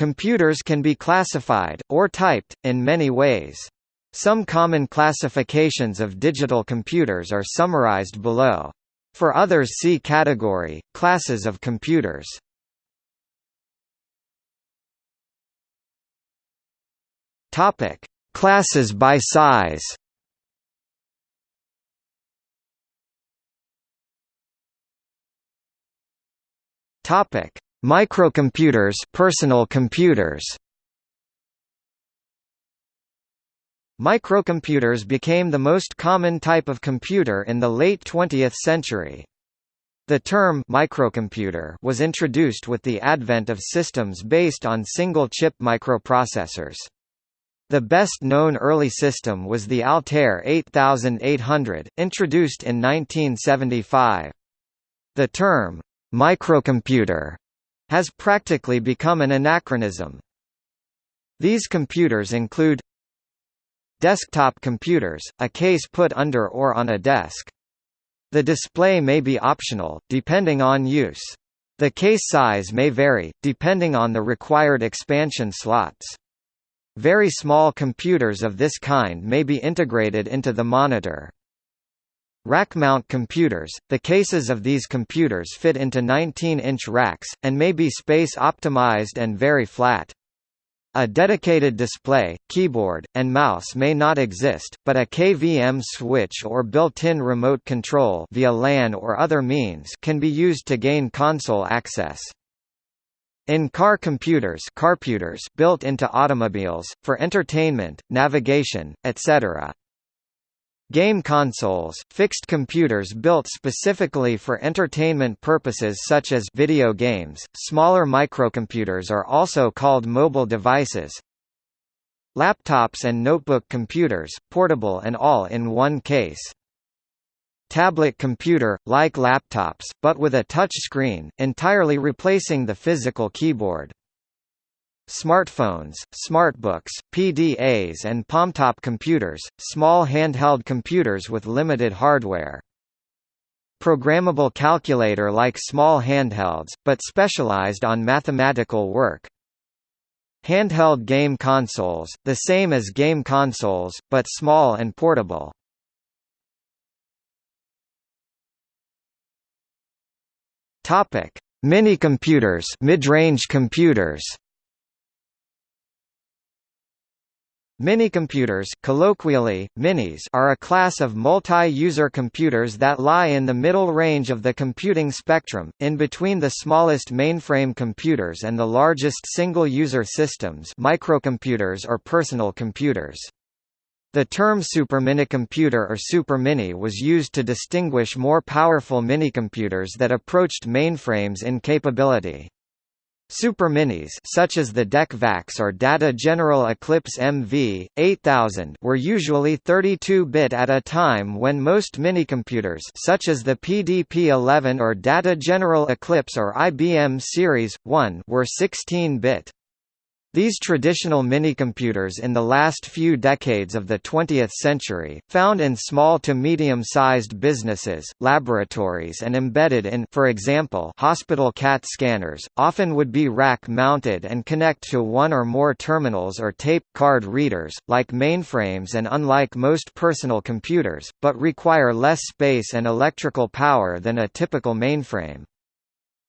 Computers can be classified, or typed, in many ways. Some common classifications of digital computers are summarized below. For others see category, classes of computers. Topic: Classes by size. Topic: Microcomputers, personal computers. Microcomputers became the most common type of computer in the late 20th century. The term microcomputer was introduced with the advent of systems based on single-chip microprocessors. The best-known early system was the Altair 8800, introduced in 1975. The term, microcomputer, has practically become an anachronism. These computers include Desktop computers, a case put under or on a desk. The display may be optional, depending on use. The case size may vary, depending on the required expansion slots. Very small computers of this kind may be integrated into the monitor. Rack-mount computers, the cases of these computers fit into 19-inch racks, and may be space-optimized and very flat. A dedicated display, keyboard, and mouse may not exist, but a KVM switch or built-in remote control via LAN or other means can be used to gain console access. In-car computers carputers built into automobiles, for entertainment, navigation, etc. Game consoles, fixed computers built specifically for entertainment purposes such as video games. Smaller microcomputers are also called mobile devices. Laptops and notebook computers, portable and all in one case tablet computer, like laptops, but with a touch screen, entirely replacing the physical keyboard. Smartphones, smartbooks, PDAs and palmtop computers, small handheld computers with limited hardware. Programmable calculator like small handhelds, but specialized on mathematical work. Handheld game consoles, the same as game consoles, but small and portable. Topic: Minicomputers, mid-range computers. Minicomputers colloquially, minis are a class of multi-user computers that lie in the middle range of the computing spectrum, in between the smallest mainframe computers and the largest single-user systems microcomputers or personal computers. The term superminicomputer or supermini was used to distinguish more powerful minicomputers that approached mainframes in capability. Superminis such as the DEC VAX or Data General Eclipse MV 8000 were usually 32-bit at a time when most minicomputers such as the PDP-11 or Data General Eclipse or IBM Series 1 were 16-bit. These traditional minicomputers in the last few decades of the 20th century, found in small to medium-sized businesses, laboratories and embedded in for example, hospital CAT scanners, often would be rack-mounted and connect to one or more terminals or tape card readers, like mainframes and unlike most personal computers, but require less space and electrical power than a typical mainframe.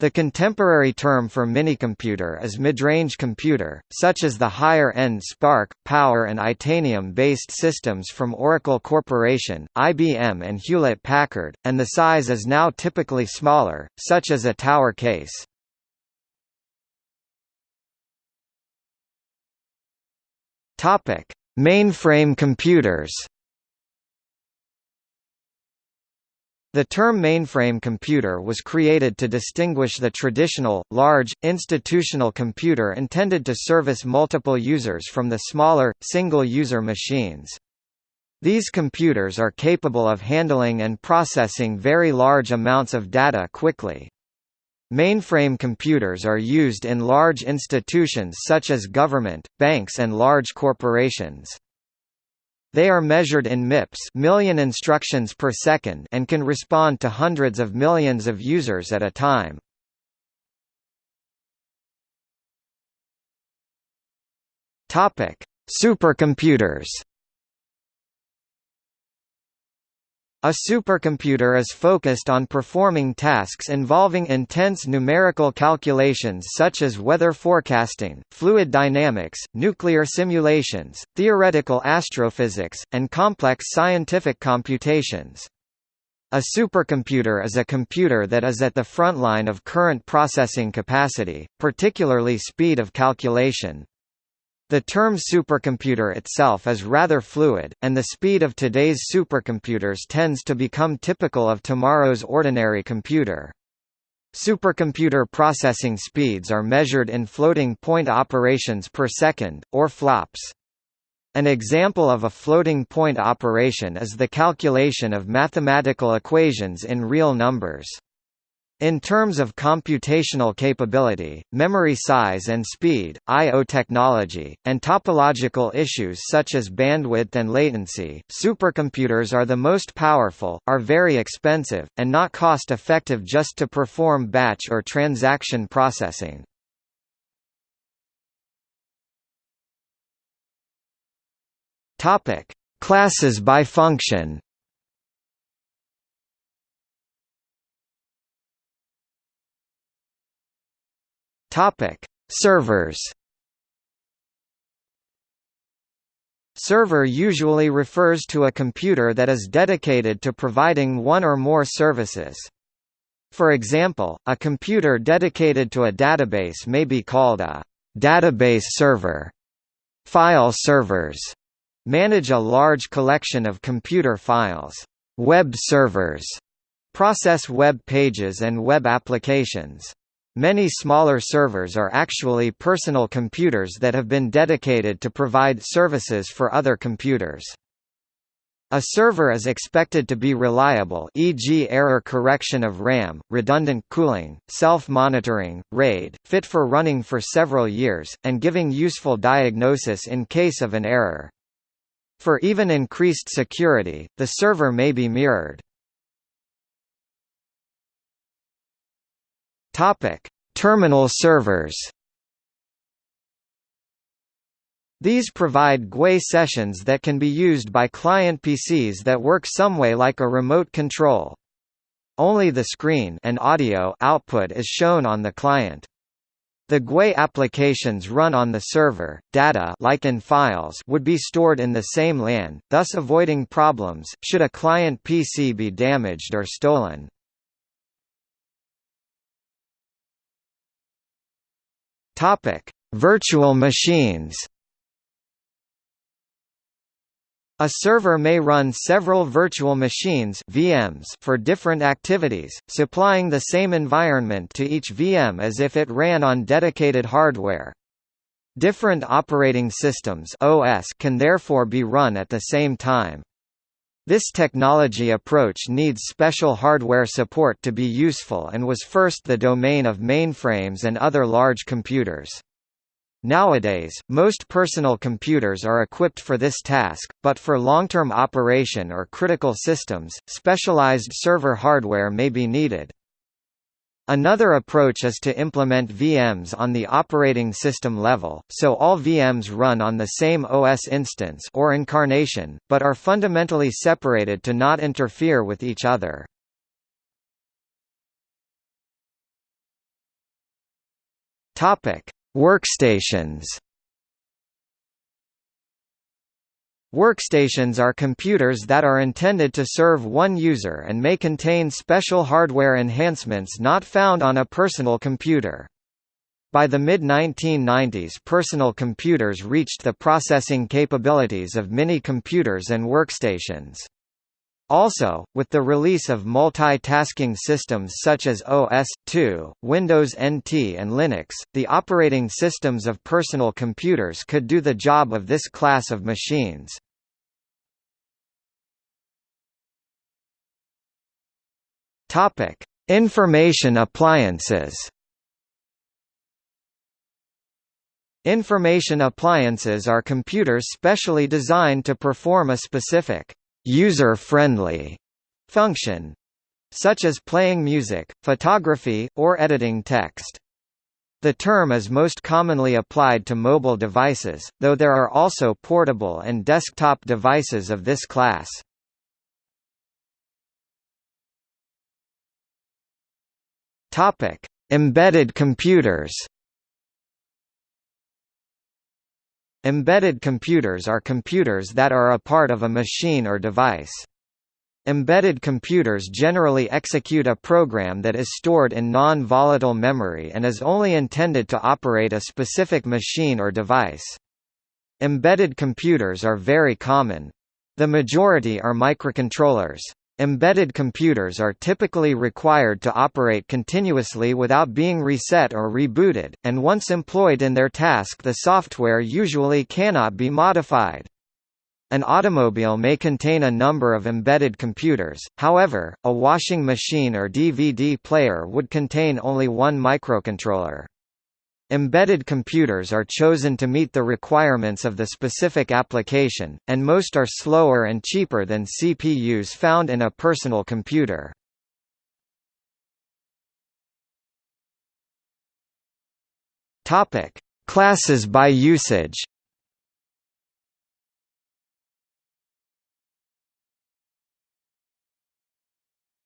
The contemporary term for minicomputer is midrange computer, such as the higher-end SPARC, Power and Itanium-based systems from Oracle Corporation, IBM and Hewlett-Packard, and the size is now typically smaller, such as a tower case. Mainframe computers The term mainframe computer was created to distinguish the traditional, large, institutional computer intended to service multiple users from the smaller, single-user machines. These computers are capable of handling and processing very large amounts of data quickly. Mainframe computers are used in large institutions such as government, banks and large corporations. They are measured in MIPS million instructions per second and can respond to hundreds of millions of users at a time. Topic: Supercomputers. A supercomputer is focused on performing tasks involving intense numerical calculations such as weather forecasting, fluid dynamics, nuclear simulations, theoretical astrophysics, and complex scientific computations. A supercomputer is a computer that is at the front line of current processing capacity, particularly speed of calculation. The term supercomputer itself is rather fluid, and the speed of today's supercomputers tends to become typical of tomorrow's ordinary computer. Supercomputer processing speeds are measured in floating point operations per second, or flops. An example of a floating point operation is the calculation of mathematical equations in real numbers. In terms of computational capability, memory size and speed, I.O. technology, and topological issues such as bandwidth and latency, supercomputers are the most powerful, are very expensive, and not cost-effective just to perform batch or transaction processing. Classes by function Topic: Servers. Server usually refers to a computer that is dedicated to providing one or more services. For example, a computer dedicated to a database may be called a database server. File servers manage a large collection of computer files. Web servers process web pages and web applications. Many smaller servers are actually personal computers that have been dedicated to provide services for other computers. A server is expected to be reliable e.g. error correction of RAM, redundant cooling, self-monitoring, RAID, fit for running for several years, and giving useful diagnosis in case of an error. For even increased security, the server may be mirrored. Topic: Terminal servers. These provide GUI sessions that can be used by client PCs that work some way like a remote control. Only the screen and audio output is shown on the client. The GUI applications run on the server, data like in files would be stored in the same LAN, thus avoiding problems, should a client PC be damaged or stolen. Topic: Virtual machines. A server may run several virtual machines VMs for different activities, supplying the same environment to each VM as if it ran on dedicated hardware. Different operating systems OS can therefore be run at the same time. This technology approach needs special hardware support to be useful and was first the domain of mainframes and other large computers. Nowadays, most personal computers are equipped for this task, but for long-term operation or critical systems, specialized server hardware may be needed. Another approach is to implement VMs on the operating system level, so all VMs run on the same OS instance or incarnation, but are fundamentally separated to not interfere with each other. Topic: Workstations. Workstations are computers that are intended to serve one user and may contain special hardware enhancements not found on a personal computer. By the mid-1990s personal computers reached the processing capabilities of mini-computers and workstations. Also, with the release of multitasking systems such as OS/2, Windows NT and Linux, the operating systems of personal computers could do the job of this class of machines. Topic: Information appliances. Information appliances are computers specially designed to perform a specific user-friendly function such as playing music, photography, or editing text. The term is most commonly applied to mobile devices, though there are also portable and desktop devices of this class. Topic: Embedded computers. Embedded computers are computers that are a part of a machine or device. Embedded computers generally execute a program that is stored in non-volatile memory and is only intended to operate a specific machine or device. Embedded computers are very common. The majority are microcontrollers. Embedded computers are typically required to operate continuously without being reset or rebooted, and once employed in their task the software usually cannot be modified. An automobile may contain a number of embedded computers, however, a washing machine or DVD player would contain only one microcontroller. Embedded computers are chosen to meet the requirements of the specific application, and most are slower and cheaper than CPUs found in a personal computer. Topic: Classes by usage.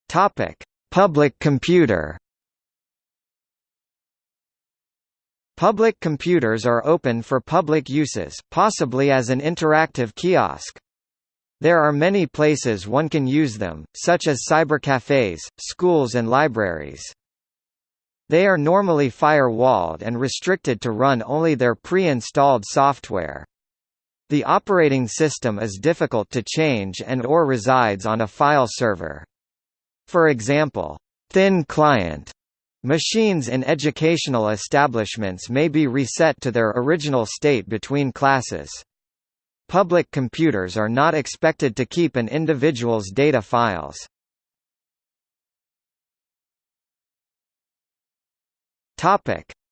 Topic: Public computer. Public computers are open for public uses, possibly as an interactive kiosk. There are many places one can use them, such as cybercafes, schools and libraries. They are normally firewalled and restricted to run only their pre-installed software. The operating system is difficult to change and or resides on a file server. For example, thin client Machines in educational establishments may be reset to their original state between classes. Public computers are not expected to keep an individual's data files.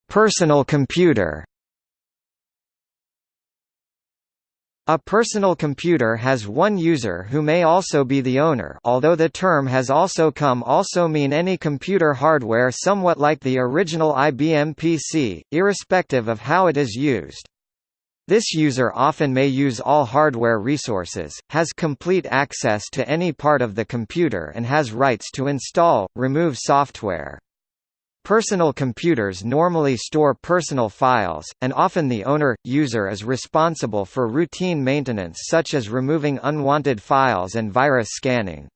Personal computer. A personal computer has one user who may also be the owner although the term has also come also mean any computer hardware somewhat like the original IBM PC, irrespective of how it is used. This user often may use all hardware resources, has complete access to any part of the computer and has rights to install, remove software. Personal computers normally store personal files, and often the owner, user is responsible for routine maintenance such as removing unwanted files and virus scanning.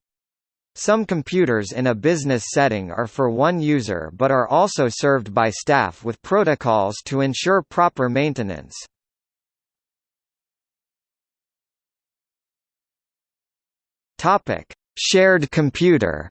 Some computers in a business setting are for one user but are also served by staff with protocols to ensure proper maintenance. Shared computer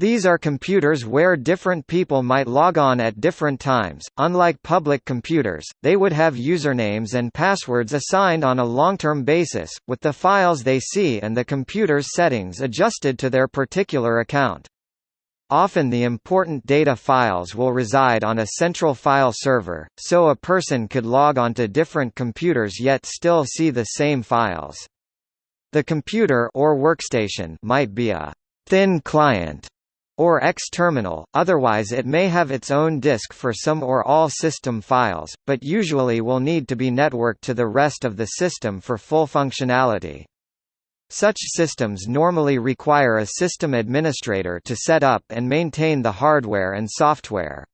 These are computers where different people might log on at different times. Unlike public computers, they would have usernames and passwords assigned on a long-term basis, with the files they see and the computer's settings adjusted to their particular account. Often the important data files will reside on a central file server, so a person could log onto different computers yet still see the same files. The computer or workstation might be a thin client or X-terminal, otherwise it may have its own disk for some or all system files, but usually will need to be networked to the rest of the system for full functionality. Such systems normally require a system administrator to set up and maintain the hardware and software.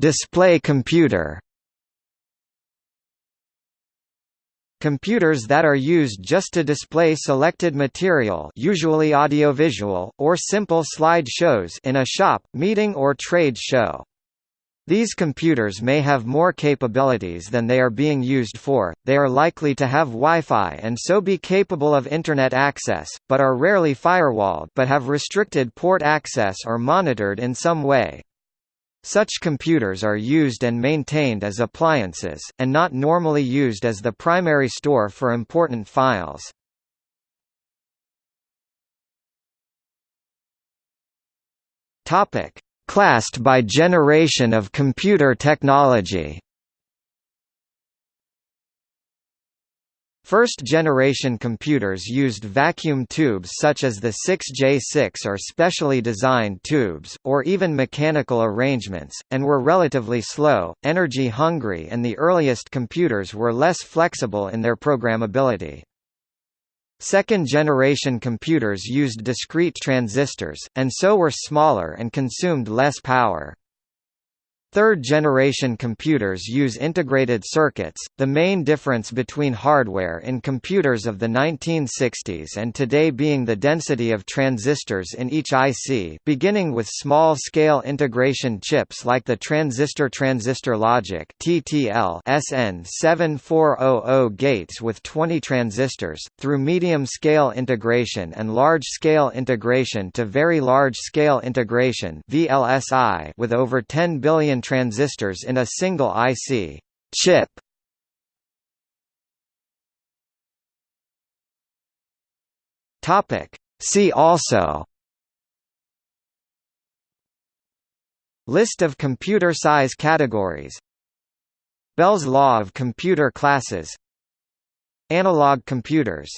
Display computer Computers that are used just to display selected material usually audiovisual, or simple slide shows in a shop, meeting or trade show. These computers may have more capabilities than they are being used for, they are likely to have Wi-Fi and so be capable of Internet access, but are rarely firewalled but have restricted port access or monitored in some way. Such computers are used and maintained as appliances, and not normally used as the primary store for important files. Classed by generation of computer technology First-generation computers used vacuum tubes such as the 6J6 or specially designed tubes, or even mechanical arrangements, and were relatively slow, energy-hungry and the earliest computers were less flexible in their programmability. Second-generation computers used discrete transistors, and so were smaller and consumed less power. Third-generation computers use integrated circuits, the main difference between hardware in computers of the 1960s and today being the density of transistors in each IC beginning with small-scale integration chips like the transistor-transistor logic TTL SN7400 gates with 20 transistors, through medium-scale integration and large-scale integration to very large-scale integration VLSI with over 10 billion transistors in a single IC chip. Topic. See also List of computer size categories Bell's law of computer classes Analog computers